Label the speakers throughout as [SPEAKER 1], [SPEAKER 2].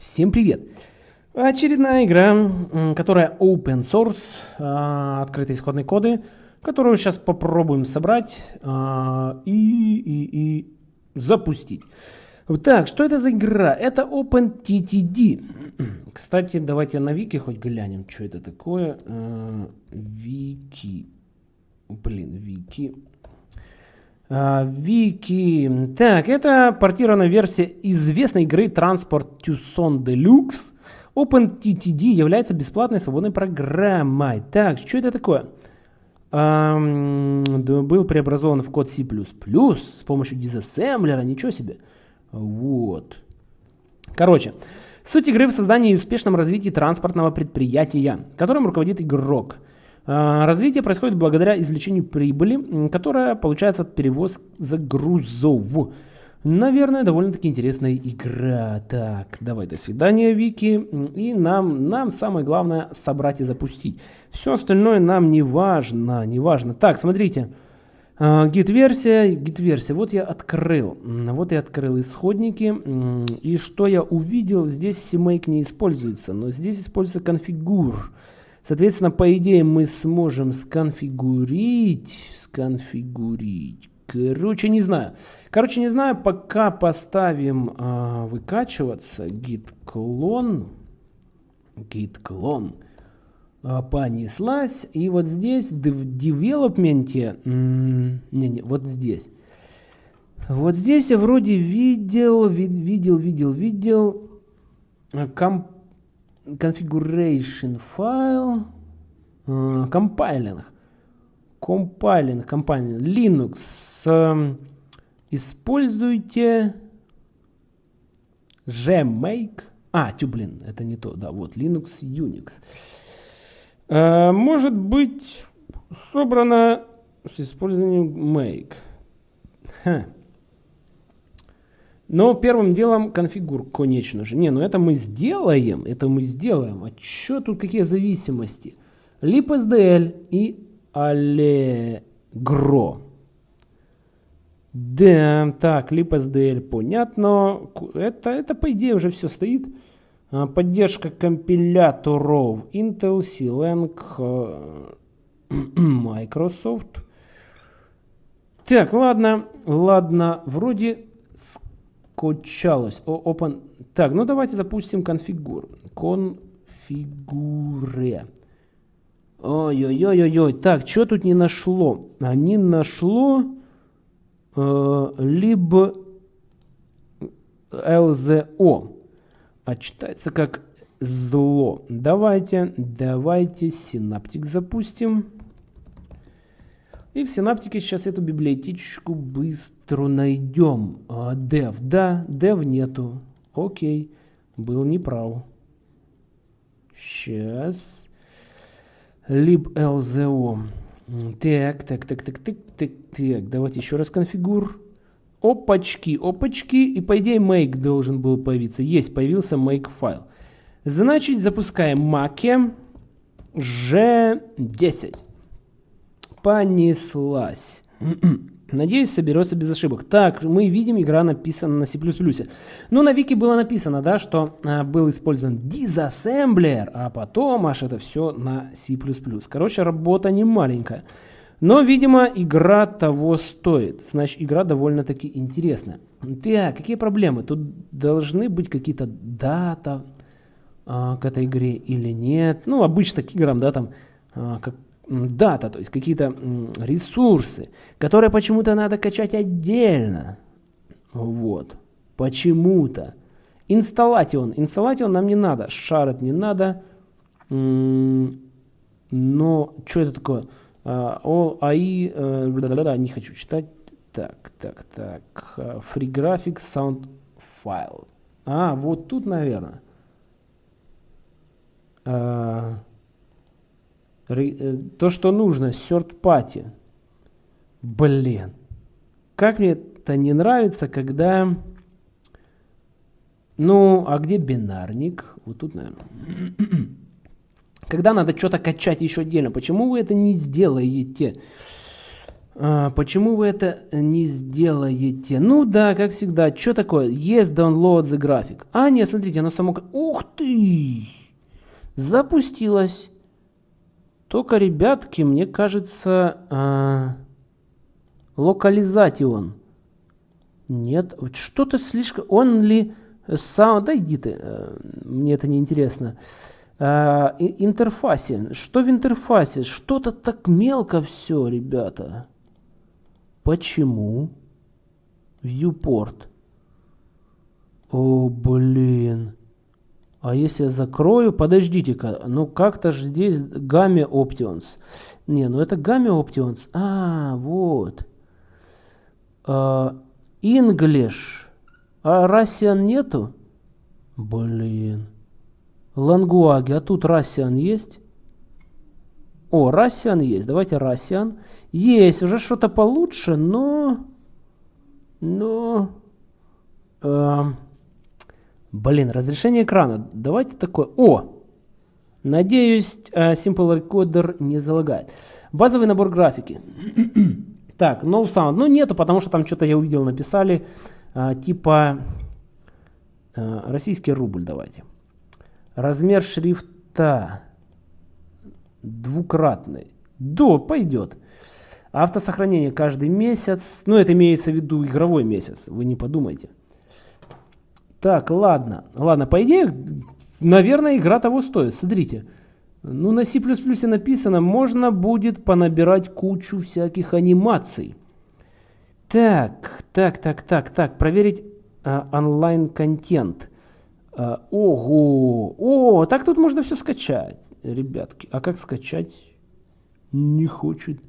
[SPEAKER 1] Всем привет! Очередная игра, которая open source, а, открытые исходные коды, которую сейчас попробуем собрать а, и, и, и запустить. Так, что это за игра? Это OpenTTD. Кстати, давайте на вики хоть глянем, что это такое. А, вики. Блин, вики. Вики. Так, это портированная версия известной игры Transport Tucson Deluxe. OpenTTD является бесплатной свободной программой. Так, что это такое? Um, был преобразован в код C++ с помощью дизассемблера, ничего себе. Вот. Короче, суть игры в создании и успешном развитии транспортного предприятия, которым руководит игрок – а, развитие происходит благодаря извлечению прибыли, которая получается от перевоза грузов. Наверное, довольно-таки интересная игра. Так, давай, до свидания, Вики. И нам, нам самое главное собрать и запустить. Все остальное нам не важно, не важно. Так, смотрите. Гид-версия, гид-версия. Вот я открыл. Вот я открыл исходники. И что я увидел, здесь CMake не используется, но здесь используется конфигур. Соответственно, по идее мы сможем сконфигурить, сконфигурить. Короче, не знаю. Короче, не знаю, пока поставим а, выкачиваться git clone, git clone а, понеслась. И вот здесь в девелопменте, не, не, вот здесь. Вот здесь я вроде видел, видел, видел, видел, комп configuration file, compiling, compiling, compiling, Linux, э, используйте gmake, а, тю, блин, это не то, да, вот, Linux, Unix. Э, может быть собрано с использованием make. Ха. Но первым делом конфигур, конечно же. Не, ну это мы сделаем, это мы сделаем. А что тут, какие зависимости? libsdl и allegro. Да, так, libsdl, понятно. Это, это по идее уже все стоит. А, поддержка компиляторов Intel, C-Lang, э, Microsoft. Так, ладно, ладно, вроде скачалось. Open. Так, ну давайте запустим конфигур. Конфигуре. Ой-ой-ой-ой. Так, что тут не нашло? А не нашло э, либо ЛЗО. А читается как зло. Давайте, давайте синаптик запустим. И в синаптике сейчас эту библиотечку быстро найдем. А, dev, да, dev нету. Окей, был неправ. Сейчас. liblzo. Так, так, так, так, так, так, так. Давайте еще раз конфигур. Опачки, опачки. И по идее make должен был появиться. Есть, появился make файл. Значит, запускаем make g10 понеслась. Надеюсь, соберется без ошибок. Так, мы видим, игра написана на C++. Ну, на Вики было написано, да, что а, был использован disassembler, а потом аж это все на C++. Короче, работа не маленькая. Но, видимо, игра того стоит. Значит, игра довольно-таки интересная. Так, какие проблемы? Тут должны быть какие-то дата а, к этой игре или нет. Ну, обычно к играм, да, там, а, как дата, то есть какие-то ресурсы, которые почему-то надо качать отдельно. Вот. Почему-то. Инсталлатион. Инсталлатион нам не надо. Шарит не надо. Но что это такое? А, о, АИ, э, не хочу читать. Так, так, так. Free Graphics Sound File. А, вот тут, наверное. Э, то, что нужно, party. Блин. Как мне это не нравится, когда... Ну, а где бинарник? Вот тут, наверное. Когда надо что-то качать еще отдельно. Почему вы это не сделаете? А, почему вы это не сделаете? Ну да, как всегда. Что такое? Есть download the график. А, нет, смотрите, оно само... Ух ты! Запустилось. Только, ребятки, мне кажется, а... локализатион. Нет, что-то слишком... Он ли... Сам... Да иди ты, э, мне это не интересно. А, интерфасе. Что в интерфасе? Что-то так мелко все, ребята. Почему? Viewport. О, блин. А если я закрою, подождите-ка, ну как-то же здесь Game Options. Не, ну это Game Options. А, вот. А, English. А Russian нету? Блин. Лангуаги. А тут Russian есть? О, Russian есть. Давайте Russian. Есть, уже что-то получше, но... Но... Э, блин, разрешение экрана. Давайте такое... О! Надеюсь, э, Simple Recorder не залагает. Базовый набор графики. так, no sound. Ну, нету, потому что там что-то я увидел, написали. Э, типа... Э, российский рубль давайте. Размер шрифта двукратный. Да, пойдет. Автосохранение каждый месяц. Ну, это имеется в виду игровой месяц. Вы не подумайте. Так, ладно. Ладно, по идее, наверное, игра того стоит. Смотрите. Ну, на C++ написано, можно будет понабирать кучу всяких анимаций. Так, так, так, так, так. Проверить а, онлайн-контент. А, ого! О, так тут можно все скачать, ребятки. А как скачать? Не хочет.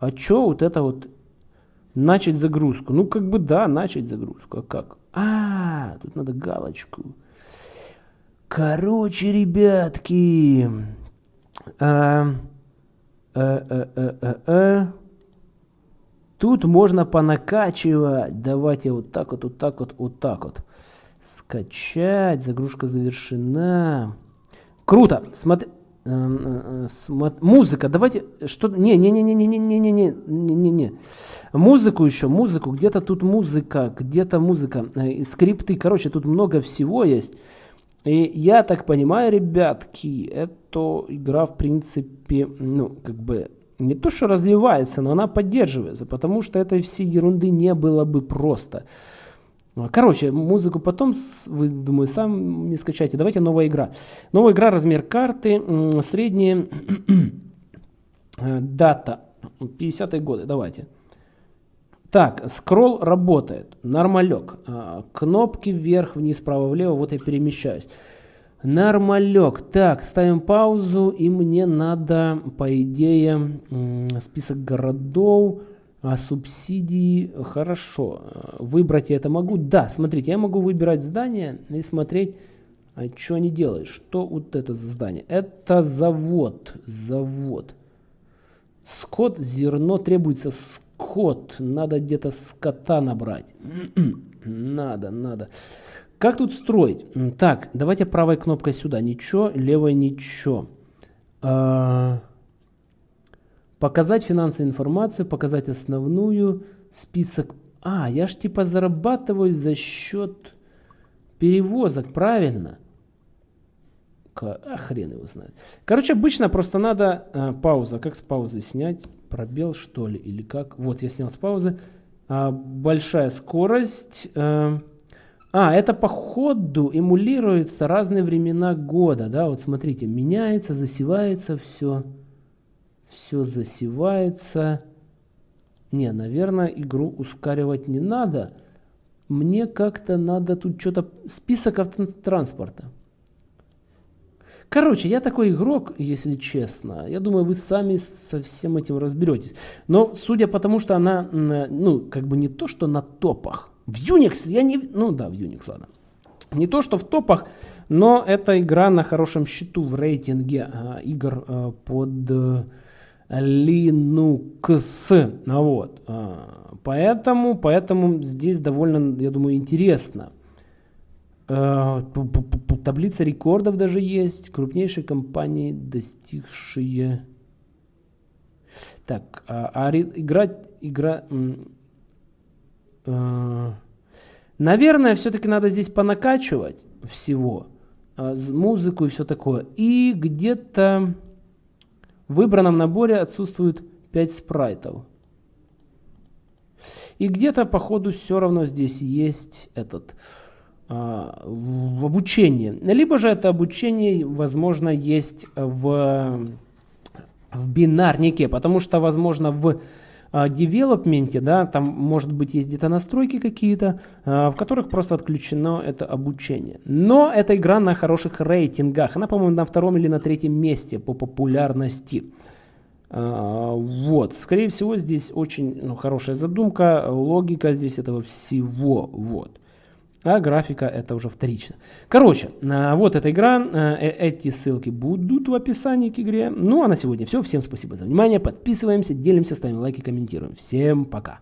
[SPEAKER 1] А что вот это вот начать загрузку? Ну, как бы да, начать загрузку. А как? А, тут надо галочку. Короче, ребятки. А, а, а. Тут можно понакачивать. Давайте вот так вот, вот так вот, вот так вот. Скачать. Загрузка завершена. Круто. Смотри. Эм, э, э, музыка, давайте что не не не не не не не не не не не музыку еще музыку где-то тут музыка где-то музыка э, скрипты короче тут много всего есть и я так понимаю ребятки эта игра в принципе ну как бы не то что развивается но она поддерживается потому что этой всей ерунды не было бы просто ну, короче, музыку потом, вы, думаю, сам не скачайте. Давайте новая игра. Новая игра, размер карты, средняя э, дата, 50-е годы, давайте. Так, скролл работает, нормалек. А, кнопки вверх, вниз, право, влево, вот я перемещаюсь. Нормалек. Так, ставим паузу, и мне надо, по идее, список городов а субсидии, хорошо. Выбрать я это могу? Да, смотрите, я могу выбирать здание и смотреть, а что они делают. Что вот это за здание? Это завод. Завод. Скот, зерно, требуется скот. Надо где-то скота набрать. надо, надо. Как тут строить? Так, давайте правой кнопкой сюда. Ничего, левой ничего. А Показать финансовую информацию, показать основную, список. А, я ж типа зарабатываю за счет перевозок, правильно? А хрен его знает. Короче, обычно просто надо а, пауза. Как с паузы снять? Пробел что ли? Или как? Вот я снял с паузы. А, большая скорость. А, а, это по ходу эмулируется разные времена года. Да, вот смотрите, меняется, засевается все все засевается. Не, наверное, игру ускоривать не надо. Мне как-то надо тут что-то... Список автотранспорта. Короче, я такой игрок, если честно. Я думаю, вы сами со всем этим разберетесь. Но судя по тому, что она, ну, как бы не то, что на топах. В Unix я не... Ну да, в Unix, ладно. Не то, что в топах, но эта игра на хорошем счету в рейтинге а, игр а, под... Linux. Вот. А, поэтому, поэтому здесь довольно, я думаю, интересно. А, таблица рекордов даже есть. Крупнейшие компании, достигшие... Так, а, а играть, игра... Э, наверное, все-таки надо здесь понакачивать всего. А, музыку и все такое. И где-то в выбранном наборе отсутствует 5 спрайтов. И где-то, походу, все равно здесь есть этот а, в обучении. Либо же это обучение, возможно, есть в, в бинарнике, потому что, возможно, в девелопменте, да, там может быть есть где-то настройки какие-то, а, в которых просто отключено это обучение. Но эта игра на хороших рейтингах. Она, по-моему, на втором или на третьем месте по популярности. А, вот, скорее всего, здесь очень ну, хорошая задумка, логика здесь этого всего, вот. А графика это уже вторично. Короче, а, вот эта игра, э, эти ссылки будут в описании к игре. Ну а на сегодня все. Всем спасибо за внимание. Подписываемся, делимся, ставим лайки, комментируем. Всем пока.